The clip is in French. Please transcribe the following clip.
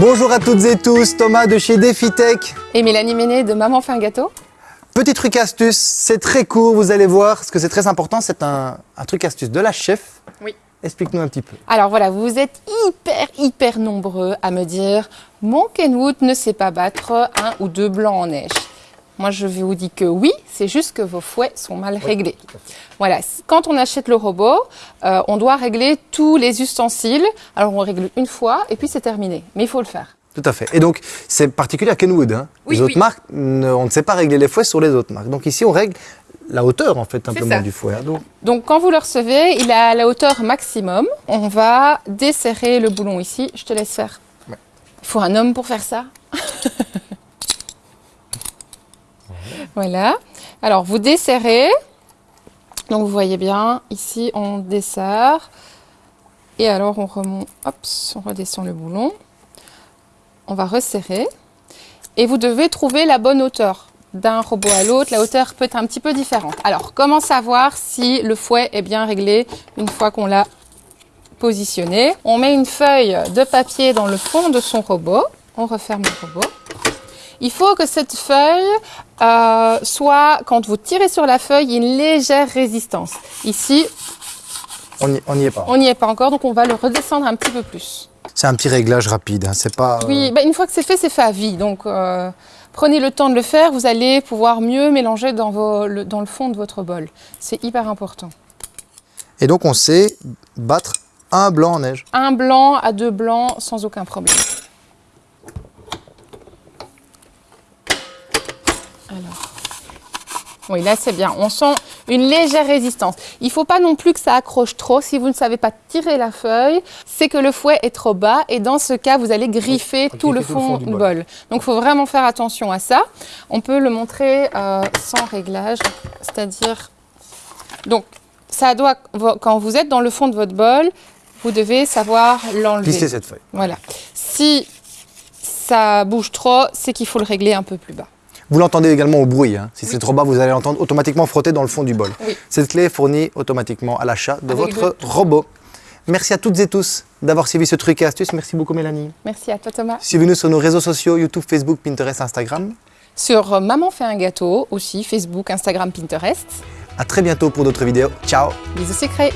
Bonjour à toutes et tous, Thomas de chez DefiTech. Et Mélanie Méné de Maman fait un gâteau. Petit truc astuce, c'est très court, vous allez voir, parce que c'est très important, c'est un, un truc astuce de la chef. Oui. Explique-nous un petit peu. Alors voilà, vous êtes hyper, hyper nombreux à me dire « Mon Kenwood ne sait pas battre un ou deux blancs en neige ». Moi, je vous dis que oui, c'est juste que vos fouets sont mal réglés. Voilà, quand on achète le robot, euh, on doit régler tous les ustensiles. Alors, on règle une fois et puis c'est terminé. Mais il faut le faire. Tout à fait. Et donc, c'est particulier à Kenwood. Hein. Oui, les autres oui. marques, on ne sait pas régler les fouets sur les autres marques. Donc ici, on règle la hauteur, en fait, simplement du fouet. hein. Donc, Donc, quand vous le recevez, il à la hauteur maximum. On va desserrer le boulon ici. Je te laisse faire. Ouais. Il faut un homme pour faire ça. voilà. Alors, vous desserrez. Donc, vous voyez bien, ici, on desserre. Et alors, on remonte, hop, on redescend le boulon. On va resserrer. Et vous devez trouver la bonne hauteur. D'un robot à l'autre, la hauteur peut être un petit peu différente. Alors, comment savoir si le fouet est bien réglé une fois qu'on l'a positionné? On met une feuille de papier dans le fond de son robot. On referme le robot. Il faut que cette feuille euh, soit, quand vous tirez sur la feuille, une légère résistance. Ici, on n'y on est pas. on n'y est pas encore, donc on va le redescendre un petit peu plus. C'est un petit réglage rapide. hein. C'est pas. euh, Oui, bah, une fois que c'est fait, c'est fait à vie. Donc, euh, prenez le temps de le faire. Vous allez pouvoir mieux mélanger dans, vos- le, dans le fond de votre bol. C'est hyper important. Et donc, on sait battre un blanc en neige. Un blanc à deux blancs sans aucun problème. Alors, oui, là c'est bien. On sent une légère résistance. Il ne faut pas non plus que ça accroche trop. Si vous ne savez pas tirer la feuille, c'est que le fouet est trop bas et dans ce cas, vous allez griffer tout le griffer tout le fond du du bol. bol. Donc, il faut vraiment faire attention à ça. On peut le montrer euh, sans réglage, c'est-à-dire donc, ça doit, quand vous êtes dans le fond de votre bol, vous devez savoir l'enlever. Plisser cette feuille. Voilà. Si ça bouge trop, c'est qu'il faut le régler un peu plus bas. Vous l'entendez également au bruit. hein. Si c'est trop bas, vous allez l'entendre automatiquement frotter dans le fond du bol. Oui. Cette clé est fournie automatiquement à l'achat de Avec votre robot. Merci à toutes et tous d'avoir suivi ce truc et astuce. Merci beaucoup Mélanie. Merci à toi Thomas. Suivez-nous sur nos réseaux sociaux YouTube, Facebook, Pinterest, Instagram. Sur euh, Maman fait un gâteau, aussi Facebook, Instagram, Pinterest. À très bientôt pour d'autres vidéos. Ciao Bisous secrets.